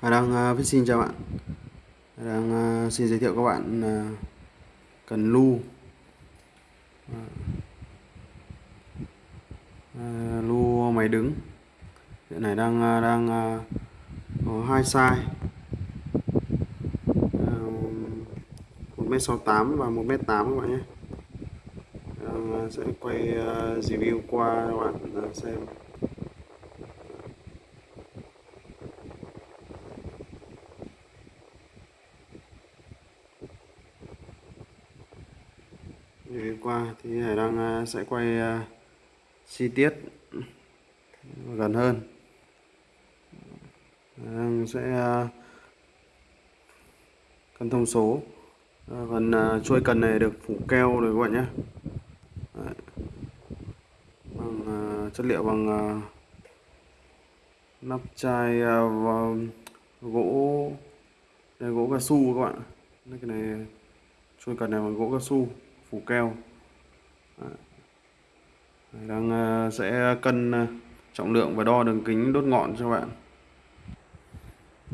Hà đang uh, xin chào bạn. Hà đang uh, xin giới thiệu các bạn uh, cần lu. Uh, lu máy đứng. Hiện này đang uh, đang uh, có hai size. Một mét sáu tám và một mét tám các bạn nhé. Đang, uh, sẽ quay uh, review qua các bạn uh, xem. Để qua, thì Hải đang à, sẽ quay à, chi tiết gần hơn. Đang sẽ à, cân thông số. Phần chuôi cần này được phủ keo rồi các bạn nhé. Bằng chất liệu bằng nắp chai và gỗ, đây, gỗ cao su các bạn. Cái này, chuôi cần này bằng gỗ cao su phủ keo. Đang ờ, sẽ cân ờ, trọng lượng và đo đường kính đốt ngọn cho bạn.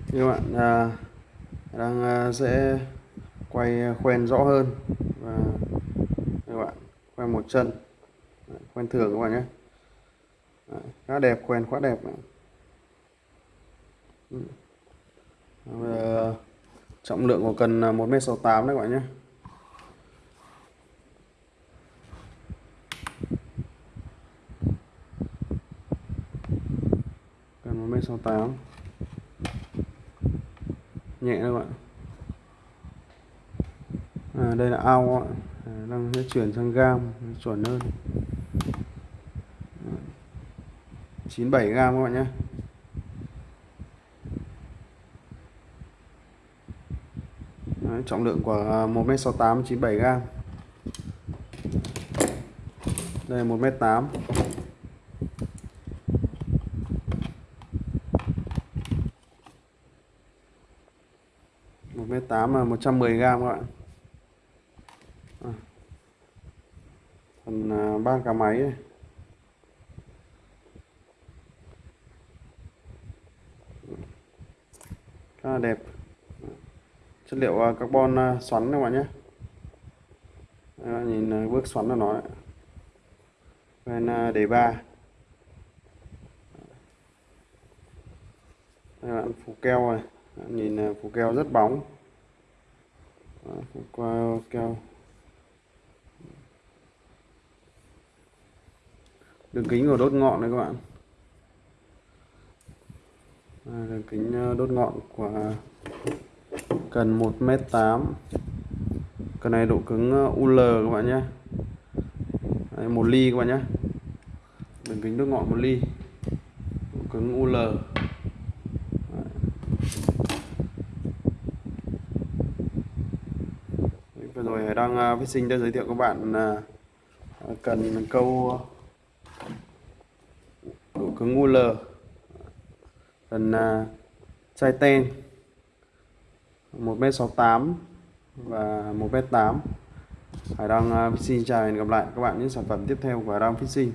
Thì các bạn à, đang ờ, sẽ quay khoen rõ hơn và các bạn khoen một chân. Khoen thường các bạn nhé. Khá đẹp, khoen quá đẹp trọng lượng của cần 1m68 đấy các bạn nhé. 268 nhẹ các bạn. À, đây là ao à, đang sẽ chuyển sang gam chuẩn hơn. 97 gam các bạn nhé. Đấy, trọng lượng của à, 1m68 97 gam. Đây là 1m8 1m8 là 110 gram các bạn. À. phần à, ba cả máy này. khá là đẹp. Chất liệu à, carbon à, xoắn các bạn nhé. Đó, nhìn bước xoắn của nó bên đề ba. Đây bạn phủ keo này. Nhìn phủ keo rất bóng qua keo. Đường kính của đốt ngọn này các bạn. À, đường kính ờ, đốt ngọn của cần 1m8 cần này độ cứng ờ, UL các bạn nhé. Đấy, 1 ly các bạn nhé. Đường kính đốt ngọn 1 ly. Độ cứng UL vừa đang uh, sinh đã giới thiệu các bạn uh, cần câu độ cứng UL cần uh, chai ten 1m68 và 1m8 Hải Đăng uh, Fishing chào hẹn gặp lại các bạn những sản phẩm tiếp theo của Hải Đăng Fishing